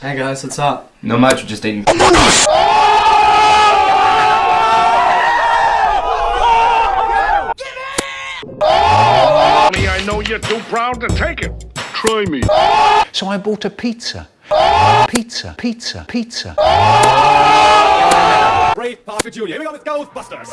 Hey guys, what's up? No much, just eating. I know you're too proud to take it. Try me. So I bought a pizza. Pizza, pizza, pizza. Ray Parker Jr. Here we go with Ghostbusters.